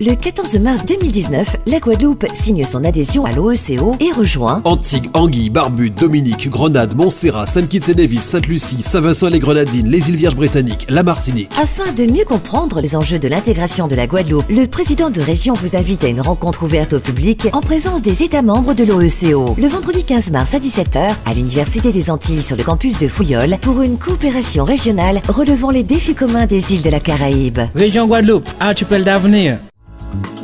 Le 14 mars 2019, la Guadeloupe signe son adhésion à l'OECO et rejoint Antigua, Anguille, Barbude, Dominique, Grenade, Montserrat, Saint-Kitts-et-Nevis, Sainte-Lucie, Saint-Vincent-les-Grenadines, les îles Vierges britanniques, la Martinique. Afin de mieux comprendre les enjeux de l'intégration de la Guadeloupe, le président de région vous invite à une rencontre ouverte au public en présence des États membres de l'OECO. Le vendredi 15 mars à 17h à l'Université des Antilles sur le campus de Fouillol pour une coopération régionale relevant les défis communs des îles de la Caraïbe. Région Guadeloupe, archipel d'avenir. Thank you.